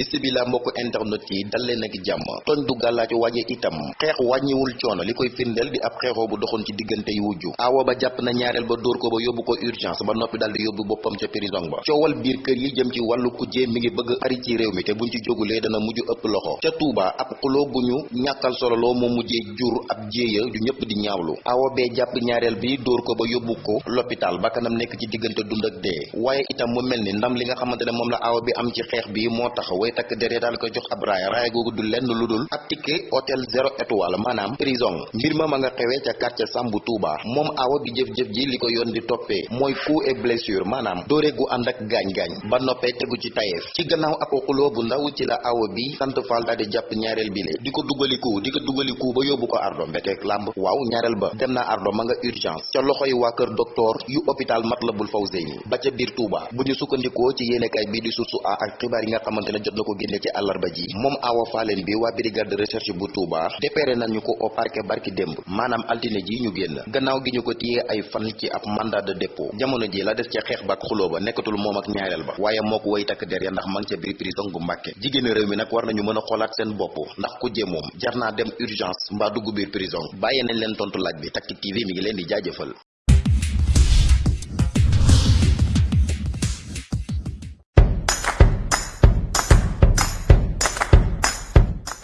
bisibila mbokk internet yi dal leen ak jàmm. Tooñ du gàllaaj waaye itam. Xeex wàññiwul coono. Li koy di ab xeexoo bu doxoon ci diggante yu wujju. Aawo ba jàpp na ñaareel ba dóor ko ba yóbbu ko urgence ba noppi dal di yóbbu boppam ca prison ba. Coowal biir kër yi jëm ci mi ngi bëgg ari ci mi te buñ ci jógulee dana mujj ëpp loxo. Ca Touba ab xuloo gu ñu ñàkkal sololoo moo mujjee jur ab jéeya ju ñëpp di ñaawlu. Aawo bee jàpp ñaareel bi dóor ko ba yóbbu ko l'hôpital ba kanam nekk ci diggante dund ak dee. Waaye itam mu mel ni ndam li nga xamante ne moom la bi am ci xeex bi tax way takk dere daal ko jox ab raaya. Raaya googu du lenn lu dul ab ticket hôtel zéro étoile maanaam prison. Mbir ma nga xewee ca quartier Sambu Touba. Moom aawa bi jëf-jëf ji li ko yoon di toppee mooy coup et blessure maanaam dóore gu ànd ak gaañ-gaañ ba noppee tegu ci tayeef. Ci gannaaw ab xuloo bu ndaw ci la aawa bi sant Fall daal di jàpp ñaareel bi le di ko dugaliku di ko dugaliku ba yóbbu ko ardo mbeteek làmb. Waaw ñaareel ba. Dem na ardo ma nga urgence. Ca loxoy waa kër docteur yu hôpital Matlaboul Fawzeyni. Ba ca biir Touba. Bu ñu sukkandikoo ci yéenekaay bi di Source A ak xibaar yi nga xamante ne jot na ko ci àllarba ji. Moom Awa Faleen bi waa brigade de recherche bu Touba. Dépéré nañu ko au parquet barki démb. Maanaam altine ji ñu génn. Gannaaw gi ñu ko téyee ay fan ci ab mandat de dépôt. Jamono ji la des ca xeex ba ak xuloo ba nekkatul moom ak ñaareel ba. Waaye moo ko way takk der ya ndax ma ca biir prison bu Mbàkke jigéen réew mi nag war nañu mën a xoolaat seen bopp. Ndax ku jee moom jar naa dem urgence mbaa dugg biir prison. Bàyyee nañ leen tontu laaj bi. Tactic TV mi ngi leen di jaajëfal